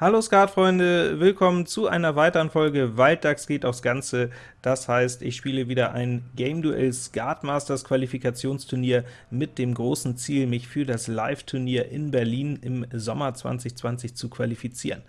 Hallo Skatfreunde, willkommen zu einer weiteren Folge Walddachs geht aufs Ganze. Das heißt, ich spiele wieder ein Game Duell Skat Masters Qualifikationsturnier mit dem großen Ziel, mich für das Live-Turnier in Berlin im Sommer 2020 zu qualifizieren.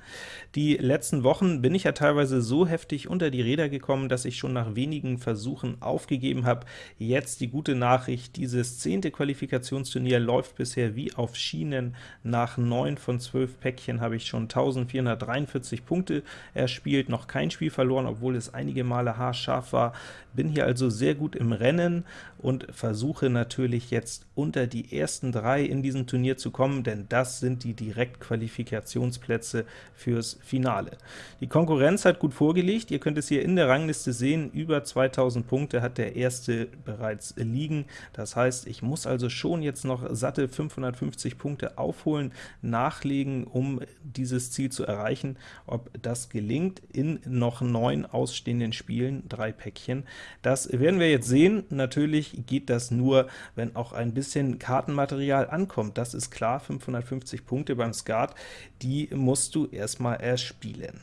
Die letzten Wochen bin ich ja teilweise so heftig unter die Räder gekommen, dass ich schon nach wenigen Versuchen aufgegeben habe. Jetzt die gute Nachricht, dieses zehnte Qualifikationsturnier läuft bisher wie auf Schienen. Nach 9 von 12 Päckchen habe ich schon 1443 Punkte erspielt, noch kein Spiel verloren, obwohl es einige Male haarscharf scharf war. Bin hier also sehr gut im Rennen und versuche natürlich jetzt unter die ersten drei in diesem Turnier zu kommen, denn das sind die Direktqualifikationsplätze fürs Finale. Die Konkurrenz hat gut vorgelegt, ihr könnt es hier in der Rangliste sehen, über 2000 Punkte hat der erste bereits liegen. Das heißt, ich muss also schon jetzt noch satte 550 Punkte aufholen, nachlegen, um dieses Ziel zu erreichen. Ob das gelingt in noch neun ausstehenden Spielen, drei Päckchen. Das werden wir jetzt sehen. Natürlich geht das nur, wenn auch ein bisschen Kartenmaterial ankommt. Das ist klar, 550 Punkte beim Skat, die musst du erstmal erspielen.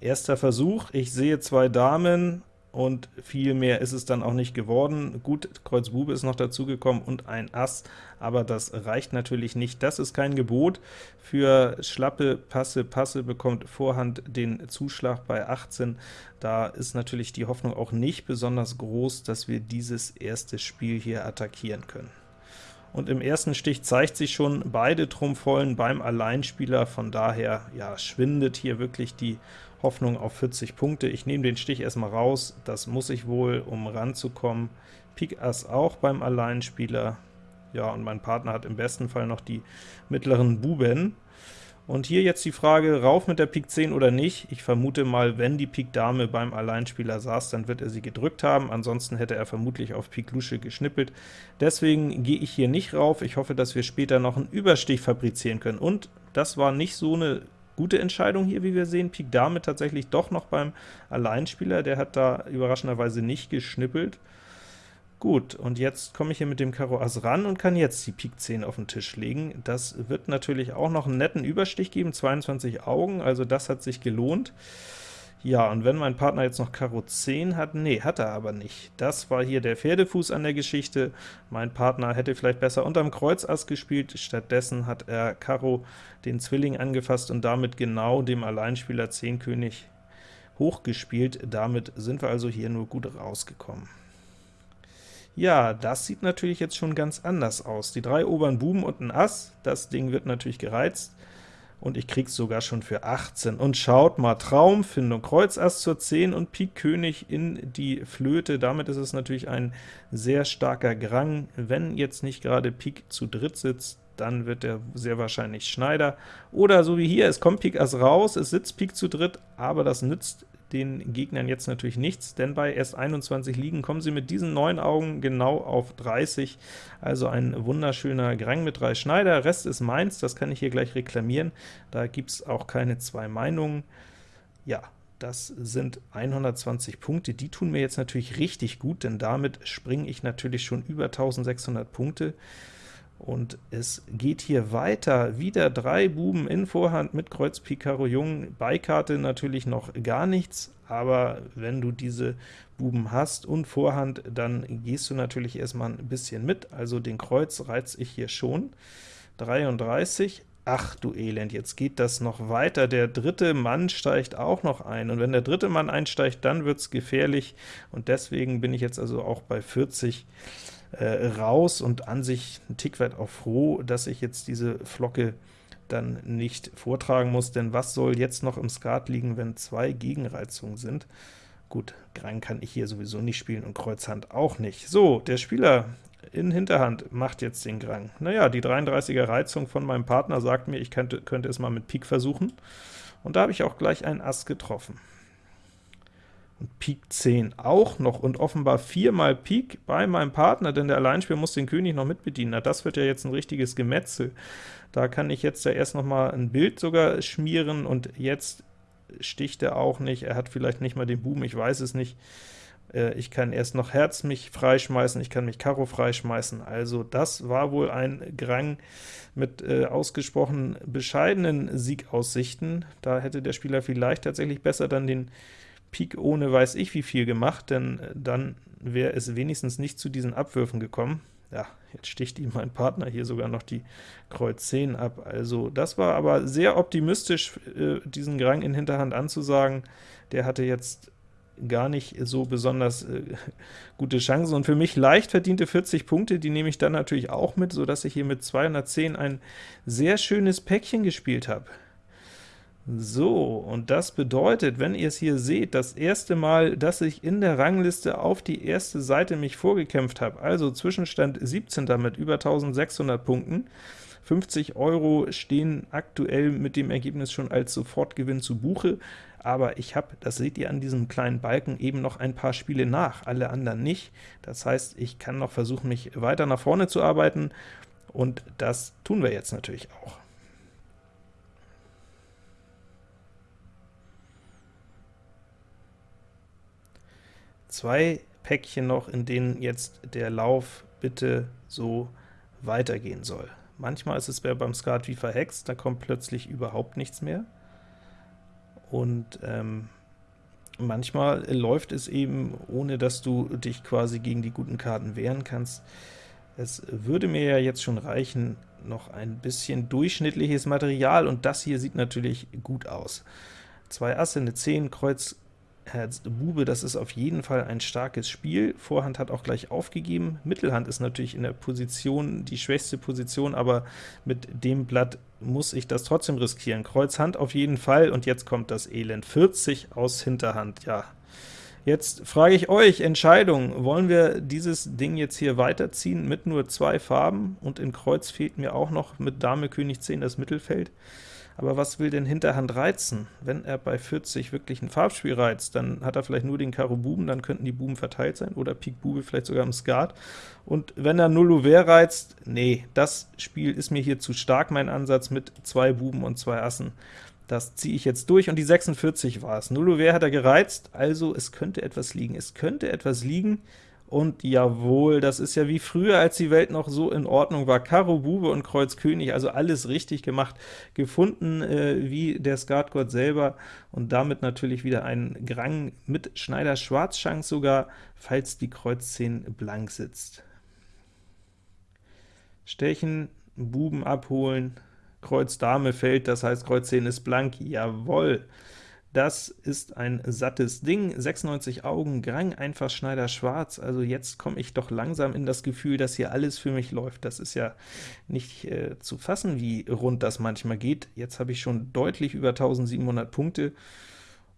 Erster Versuch, ich sehe zwei Damen, und viel mehr ist es dann auch nicht geworden. Gut, Kreuz Bube ist noch dazugekommen und ein Ass, aber das reicht natürlich nicht. Das ist kein Gebot. Für schlappe Passe, Passe bekommt Vorhand den Zuschlag bei 18. Da ist natürlich die Hoffnung auch nicht besonders groß, dass wir dieses erste Spiel hier attackieren können und im ersten Stich zeigt sich schon beide Trumpfvollen beim Alleinspieler, von daher ja, schwindet hier wirklich die Hoffnung auf 40 Punkte. Ich nehme den Stich erstmal raus, das muss ich wohl, um ranzukommen. Pik Ass auch beim Alleinspieler, ja, und mein Partner hat im besten Fall noch die mittleren Buben. Und hier jetzt die Frage, rauf mit der Pik 10 oder nicht? Ich vermute mal, wenn die Pik Dame beim Alleinspieler saß, dann wird er sie gedrückt haben, ansonsten hätte er vermutlich auf Pik Lusche geschnippelt. Deswegen gehe ich hier nicht rauf, ich hoffe, dass wir später noch einen Überstich fabrizieren können. Und das war nicht so eine gute Entscheidung hier, wie wir sehen. Pik Dame tatsächlich doch noch beim Alleinspieler, der hat da überraschenderweise nicht geschnippelt. Gut, und jetzt komme ich hier mit dem Karo Ass ran und kann jetzt die Pik 10 auf den Tisch legen. Das wird natürlich auch noch einen netten Überstich geben, 22 Augen, also das hat sich gelohnt. Ja, und wenn mein Partner jetzt noch Karo 10 hat, nee, hat er aber nicht. Das war hier der Pferdefuß an der Geschichte. Mein Partner hätte vielleicht besser unterm Kreuz Ass gespielt, stattdessen hat er Karo den Zwilling angefasst und damit genau dem Alleinspieler 10 König hochgespielt. Damit sind wir also hier nur gut rausgekommen. Ja, das sieht natürlich jetzt schon ganz anders aus. Die drei oberen Buben und ein Ass, das Ding wird natürlich gereizt, und ich krieg's sogar schon für 18. Und schaut mal, Traumfindung, Kreuz Ass zur 10 und Pik König in die Flöte. Damit ist es natürlich ein sehr starker Grang. Wenn jetzt nicht gerade Pik zu dritt sitzt, dann wird er sehr wahrscheinlich Schneider. Oder so wie hier, es kommt Pik Ass raus, es sitzt Pik zu dritt, aber das nützt den Gegnern jetzt natürlich nichts, denn bei erst 21 Liegen kommen sie mit diesen neun Augen genau auf 30, also ein wunderschöner Grang mit drei Schneider. Rest ist meins, das kann ich hier gleich reklamieren, da gibt es auch keine zwei Meinungen. Ja, das sind 120 Punkte, die tun mir jetzt natürlich richtig gut, denn damit springe ich natürlich schon über 1600 Punkte. Und es geht hier weiter, wieder drei Buben in Vorhand mit Kreuz Pik Karo Jung, Beikarte natürlich noch gar nichts, aber wenn du diese Buben hast und Vorhand, dann gehst du natürlich erstmal ein bisschen mit, also den Kreuz reiz ich hier schon. 33, ach du Elend, jetzt geht das noch weiter, der dritte Mann steigt auch noch ein, und wenn der dritte Mann einsteigt, dann wird's gefährlich, und deswegen bin ich jetzt also auch bei 40 äh, raus und an sich ein Tick weit auch froh, dass ich jetzt diese Flocke dann nicht vortragen muss, denn was soll jetzt noch im Skat liegen, wenn zwei Gegenreizungen sind? Gut, Grang kann ich hier sowieso nicht spielen und Kreuzhand auch nicht. So, der Spieler in Hinterhand macht jetzt den Grang. Naja, die 33er Reizung von meinem Partner sagt mir, ich könnte, könnte es mal mit Pik versuchen, und da habe ich auch gleich einen Ass getroffen und Pik 10 auch noch und offenbar viermal Pik bei meinem Partner, denn der Alleinspieler muss den König noch mitbedienen. Na, das wird ja jetzt ein richtiges Gemetzel. Da kann ich jetzt ja erst noch mal ein Bild sogar schmieren, und jetzt sticht er auch nicht, er hat vielleicht nicht mal den Buben, ich weiß es nicht. Äh, ich kann erst noch Herz mich freischmeißen, ich kann mich Karo freischmeißen. Also das war wohl ein Grang mit äh, ausgesprochen bescheidenen Siegaussichten. Da hätte der Spieler vielleicht tatsächlich besser dann den Pik ohne weiß ich wie viel gemacht, denn äh, dann wäre es wenigstens nicht zu diesen Abwürfen gekommen. Ja, jetzt sticht ihm mein Partner hier sogar noch die Kreuz 10 ab. Also das war aber sehr optimistisch, äh, diesen Grang in Hinterhand anzusagen. Der hatte jetzt gar nicht so besonders äh, gute Chancen. Und für mich leicht verdiente 40 Punkte, die nehme ich dann natürlich auch mit, so dass ich hier mit 210 ein sehr schönes Päckchen gespielt habe. So, und das bedeutet, wenn ihr es hier seht, das erste Mal, dass ich in der Rangliste auf die erste Seite mich vorgekämpft habe, also Zwischenstand 17. mit über 1600 Punkten, 50 Euro stehen aktuell mit dem Ergebnis schon als Sofortgewinn zu Buche, aber ich habe, das seht ihr an diesem kleinen Balken, eben noch ein paar Spiele nach, alle anderen nicht. Das heißt, ich kann noch versuchen, mich weiter nach vorne zu arbeiten, und das tun wir jetzt natürlich auch. Zwei Päckchen noch, in denen jetzt der Lauf bitte so weitergehen soll. Manchmal ist es beim Skat wie verhext, da kommt plötzlich überhaupt nichts mehr. Und ähm, manchmal läuft es eben, ohne dass du dich quasi gegen die guten Karten wehren kannst. Es würde mir ja jetzt schon reichen, noch ein bisschen durchschnittliches Material, und das hier sieht natürlich gut aus. Zwei Asse, eine 10, Kreuz, Herz Bube, das ist auf jeden Fall ein starkes Spiel. Vorhand hat auch gleich aufgegeben. Mittelhand ist natürlich in der Position die schwächste Position, aber mit dem Blatt muss ich das trotzdem riskieren. Kreuz Hand auf jeden Fall, und jetzt kommt das Elend. 40 aus Hinterhand, ja. Jetzt frage ich euch, Entscheidung, wollen wir dieses Ding jetzt hier weiterziehen mit nur zwei Farben, und in Kreuz fehlt mir auch noch mit Dame König 10 das Mittelfeld. Aber was will denn Hinterhand reizen? Wenn er bei 40 wirklich ein Farbspiel reizt, dann hat er vielleicht nur den Karo Buben, dann könnten die Buben verteilt sein, oder Pik Bube vielleicht sogar im Skat. Und wenn er Null Ouvert reizt, nee, das Spiel ist mir hier zu stark, mein Ansatz mit zwei Buben und zwei Assen. Das ziehe ich jetzt durch, und die 46 war es. Null Ouvert hat er gereizt, also es könnte etwas liegen. Es könnte etwas liegen, und jawohl, das ist ja wie früher, als die Welt noch so in Ordnung war. Karo, Bube und Kreuz König, also alles richtig gemacht, gefunden äh, wie der Skatgott selber, und damit natürlich wieder ein Grang mit Schneider Schwarzschank sogar, falls die Kreuz 10 blank sitzt. Stechen, Buben abholen, Kreuz Dame fällt, das heißt Kreuz 10 ist blank, jawohl! Das ist ein sattes Ding, 96 Augen, Grang, einfach Schneider schwarz, also jetzt komme ich doch langsam in das Gefühl, dass hier alles für mich läuft. Das ist ja nicht äh, zu fassen, wie rund das manchmal geht. Jetzt habe ich schon deutlich über 1700 Punkte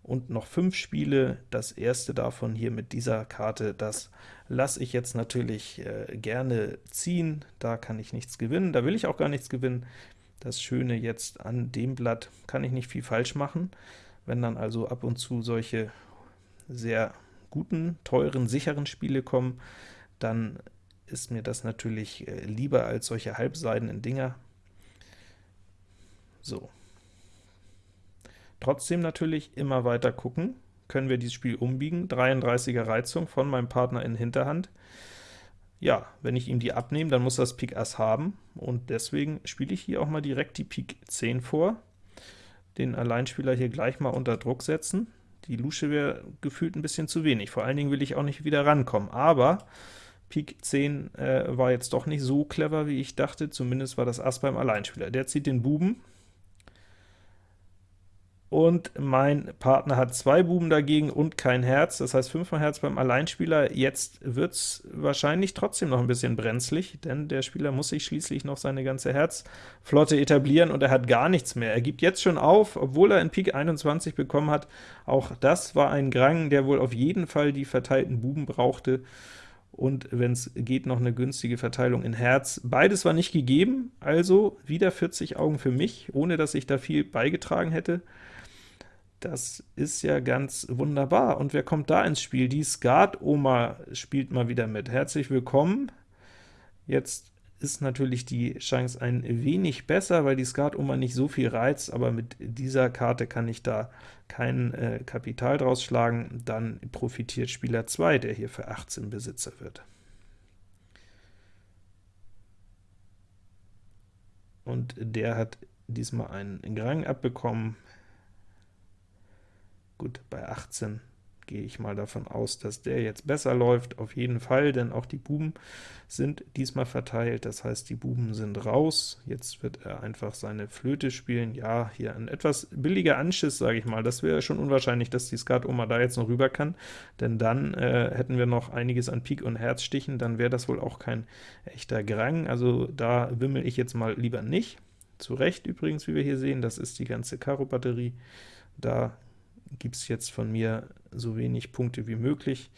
und noch fünf Spiele. Das erste davon hier mit dieser Karte, das lasse ich jetzt natürlich äh, gerne ziehen. Da kann ich nichts gewinnen, da will ich auch gar nichts gewinnen. Das Schöne jetzt an dem Blatt, kann ich nicht viel falsch machen. Wenn dann also ab und zu solche sehr guten, teuren, sicheren Spiele kommen, dann ist mir das natürlich äh, lieber als solche halbseidenen Dinger. So. Trotzdem natürlich immer weiter gucken, können wir dieses Spiel umbiegen. 33er Reizung von meinem Partner in Hinterhand. Ja, wenn ich ihm die abnehme, dann muss das Pik Ass haben, und deswegen spiele ich hier auch mal direkt die Pik 10 vor den Alleinspieler hier gleich mal unter Druck setzen. Die Lusche wäre gefühlt ein bisschen zu wenig, vor allen Dingen will ich auch nicht wieder rankommen, aber Pik 10 äh, war jetzt doch nicht so clever, wie ich dachte, zumindest war das Ass beim Alleinspieler. Der zieht den Buben, und mein Partner hat zwei Buben dagegen und kein Herz, das heißt 5 mal Herz beim Alleinspieler. Jetzt wird es wahrscheinlich trotzdem noch ein bisschen brenzlig, denn der Spieler muss sich schließlich noch seine ganze Herzflotte etablieren, und er hat gar nichts mehr. Er gibt jetzt schon auf, obwohl er in Pik 21 bekommen hat. Auch das war ein Grang, der wohl auf jeden Fall die verteilten Buben brauchte, und wenn es geht, noch eine günstige Verteilung in Herz. Beides war nicht gegeben, also wieder 40 Augen für mich, ohne dass ich da viel beigetragen hätte. Das ist ja ganz wunderbar. Und wer kommt da ins Spiel? Die Skat-Oma spielt mal wieder mit. Herzlich willkommen. Jetzt ist natürlich die Chance ein wenig besser, weil die Skat-Oma nicht so viel reizt, aber mit dieser Karte kann ich da kein äh, Kapital draus schlagen, dann profitiert Spieler 2, der hier für 18 Besitzer wird. Und der hat diesmal einen Grang abbekommen. Gut, bei 18 gehe ich mal davon aus, dass der jetzt besser läuft, auf jeden Fall, denn auch die Buben sind diesmal verteilt, das heißt, die Buben sind raus. Jetzt wird er einfach seine Flöte spielen. Ja, hier ein etwas billiger Anschiss, sage ich mal. Das wäre schon unwahrscheinlich, dass die Skat-Oma da jetzt noch rüber kann, denn dann äh, hätten wir noch einiges an Pik und Herzstichen, dann wäre das wohl auch kein echter Grang. Also da wimmel ich jetzt mal lieber nicht. Zu Recht übrigens, wie wir hier sehen, das ist die ganze Karo-Batterie. Da gibt es jetzt von mir so wenig Punkte wie möglich.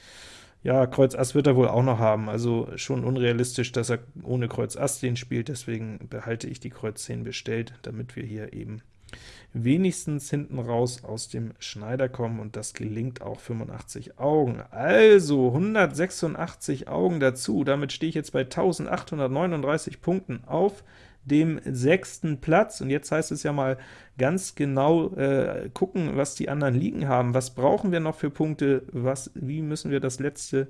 Ja, Kreuz Ass wird er wohl auch noch haben, also schon unrealistisch, dass er ohne Kreuz Ass den spielt, deswegen behalte ich die Kreuz 10 bestellt, damit wir hier eben wenigstens hinten raus aus dem Schneider kommen, und das gelingt auch 85 Augen. Also 186 Augen dazu, damit stehe ich jetzt bei 1839 Punkten auf dem sechsten Platz. Und jetzt heißt es ja mal ganz genau äh, gucken, was die anderen liegen haben. Was brauchen wir noch für Punkte? Was, wie müssen wir das letzte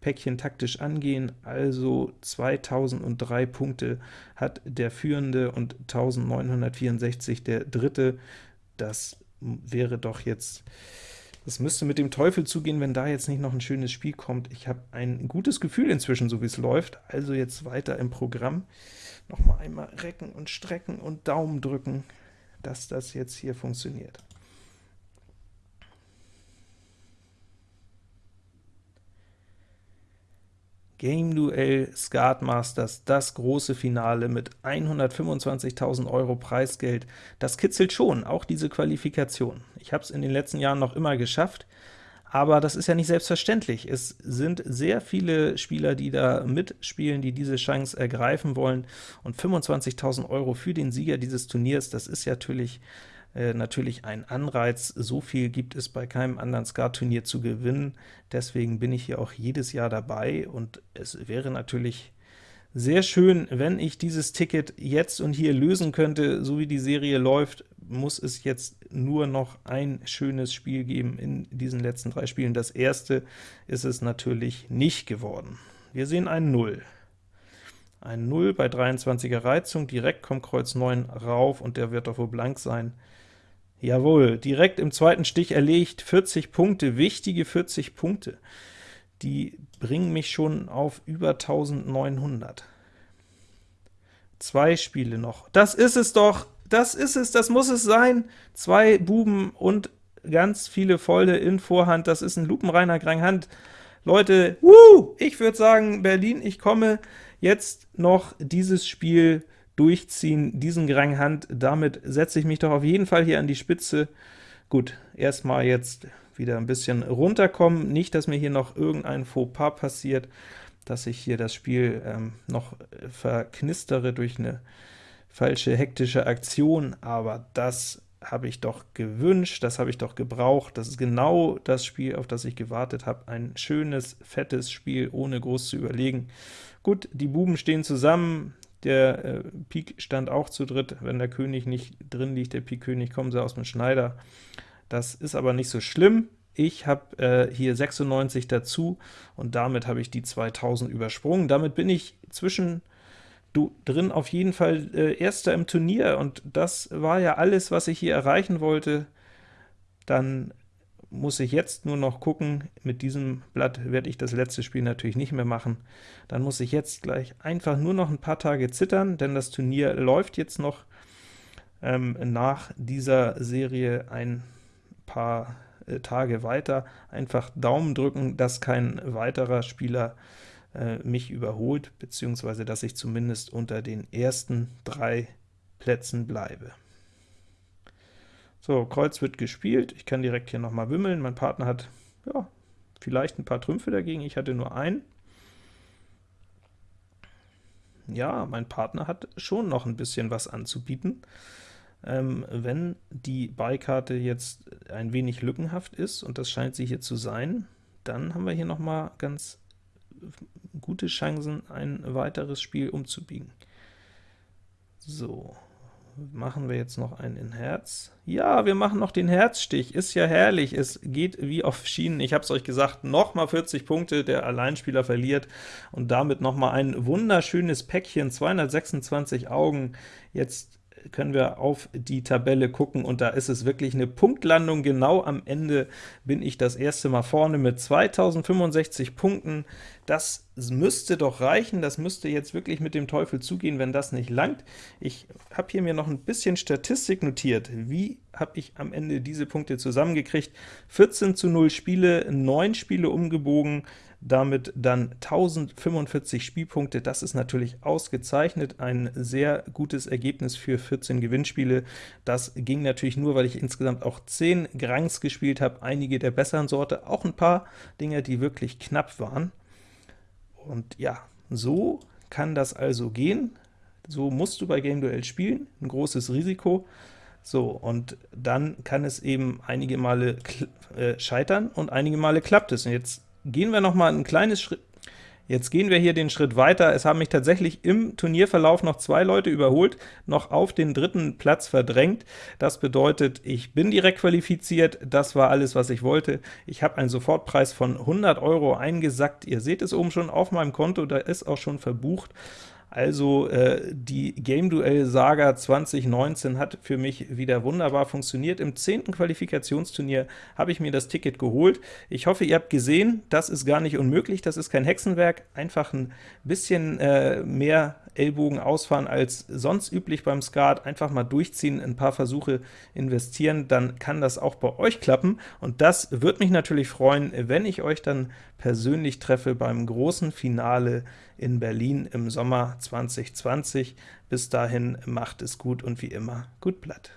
Päckchen taktisch angehen? Also 2003 Punkte hat der Führende und 1964 der Dritte. Das wäre doch jetzt das müsste mit dem Teufel zugehen, wenn da jetzt nicht noch ein schönes Spiel kommt. Ich habe ein gutes Gefühl inzwischen, so wie es läuft. Also jetzt weiter im Programm. Noch mal einmal recken und strecken und Daumen drücken, dass das jetzt hier funktioniert. Game Duell Skat Masters, das große Finale mit 125.000 Euro Preisgeld. Das kitzelt schon, auch diese Qualifikation. Ich habe es in den letzten Jahren noch immer geschafft, aber das ist ja nicht selbstverständlich. Es sind sehr viele Spieler, die da mitspielen, die diese Chance ergreifen wollen, und 25.000 Euro für den Sieger dieses Turniers, das ist natürlich äh, natürlich ein Anreiz. So viel gibt es bei keinem anderen Skat-Turnier zu gewinnen. Deswegen bin ich hier auch jedes Jahr dabei, und es wäre natürlich sehr schön, wenn ich dieses Ticket jetzt und hier lösen könnte. So wie die Serie läuft, muss es jetzt nur noch ein schönes Spiel geben in diesen letzten drei Spielen. Das erste ist es natürlich nicht geworden. Wir sehen ein 0. Ein 0 bei 23er Reizung, direkt kommt Kreuz 9 rauf, und der wird doch wohl blank sein. Jawohl, direkt im zweiten Stich erlegt, 40 Punkte, wichtige 40 Punkte. Die bringen mich schon auf über 1900. Zwei Spiele noch. Das ist es doch! Das ist es, das muss es sein! Zwei Buben und ganz viele Volle in Vorhand, das ist ein lupenreiner Hand. Leute, woo, ich würde sagen, Berlin, ich komme jetzt noch dieses Spiel durchziehen, diesen Grand Hand. Damit setze ich mich doch auf jeden Fall hier an die Spitze. Gut, erstmal jetzt wieder ein bisschen runterkommen, nicht, dass mir hier noch irgendein Fauxpas passiert, dass ich hier das Spiel ähm, noch verknistere durch eine falsche hektische Aktion, aber das habe ich doch gewünscht, das habe ich doch gebraucht, das ist genau das Spiel, auf das ich gewartet habe, ein schönes, fettes Spiel, ohne groß zu überlegen. Gut, die Buben stehen zusammen, der äh, Pik stand auch zu dritt, wenn der König nicht drin liegt, der Pik König, kommen sie aus dem Schneider. Das ist aber nicht so schlimm. Ich habe äh, hier 96 dazu, und damit habe ich die 2000 übersprungen. Damit bin ich zwischen du drin auf jeden Fall äh, Erster im Turnier, und das war ja alles, was ich hier erreichen wollte. Dann muss ich jetzt nur noch gucken, mit diesem Blatt werde ich das letzte Spiel natürlich nicht mehr machen, dann muss ich jetzt gleich einfach nur noch ein paar Tage zittern, denn das Turnier läuft jetzt noch ähm, nach dieser Serie ein paar äh, Tage weiter. Einfach Daumen drücken, dass kein weiterer Spieler äh, mich überholt, beziehungsweise dass ich zumindest unter den ersten drei Plätzen bleibe. So, Kreuz wird gespielt, ich kann direkt hier nochmal wimmeln, mein Partner hat ja, vielleicht ein paar Trümpfe dagegen, ich hatte nur einen. Ja, mein Partner hat schon noch ein bisschen was anzubieten. Ähm, wenn die Beikarte jetzt ein wenig lückenhaft ist, und das scheint sie hier zu sein, dann haben wir hier noch mal ganz gute Chancen, ein weiteres Spiel umzubiegen. So, machen wir jetzt noch einen in Herz. Ja, wir machen noch den Herzstich, ist ja herrlich, es geht wie auf Schienen. Ich habe es euch gesagt, nochmal 40 Punkte, der Alleinspieler verliert, und damit nochmal ein wunderschönes Päckchen, 226 Augen. Jetzt können wir auf die Tabelle gucken, und da ist es wirklich eine Punktlandung. Genau am Ende bin ich das erste Mal vorne mit 2065 Punkten. Das müsste doch reichen, das müsste jetzt wirklich mit dem Teufel zugehen, wenn das nicht langt. Ich habe hier mir noch ein bisschen Statistik notiert. Wie habe ich am Ende diese Punkte zusammengekriegt? 14 zu 0 Spiele, 9 Spiele umgebogen, damit dann 1045 Spielpunkte. Das ist natürlich ausgezeichnet, ein sehr gutes Ergebnis für 14 Gewinnspiele. Das ging natürlich nur, weil ich insgesamt auch 10 Grangs gespielt habe, einige der besseren Sorte, auch ein paar Dinge, die wirklich knapp waren. Und ja, so kann das also gehen. So musst du bei Game Duell spielen, ein großes Risiko. So, und dann kann es eben einige Male äh, scheitern und einige Male klappt es. Und jetzt gehen wir noch mal ein kleines Schritt, Jetzt gehen wir hier den Schritt weiter. Es haben mich tatsächlich im Turnierverlauf noch zwei Leute überholt, noch auf den dritten Platz verdrängt. Das bedeutet, ich bin direkt qualifiziert. Das war alles, was ich wollte. Ich habe einen Sofortpreis von 100 Euro eingesackt. Ihr seht es oben schon auf meinem Konto, da ist auch schon verbucht. Also äh, die Game Duell Saga 2019 hat für mich wieder wunderbar funktioniert. Im zehnten Qualifikationsturnier habe ich mir das Ticket geholt. Ich hoffe, ihr habt gesehen, das ist gar nicht unmöglich, das ist kein Hexenwerk, einfach ein bisschen äh, mehr Ellbogen ausfahren als sonst üblich beim Skat, einfach mal durchziehen, ein paar Versuche investieren, dann kann das auch bei euch klappen, und das würde mich natürlich freuen, wenn ich euch dann persönlich treffe beim großen Finale in Berlin im Sommer 2020. Bis dahin macht es gut und wie immer gut Blatt.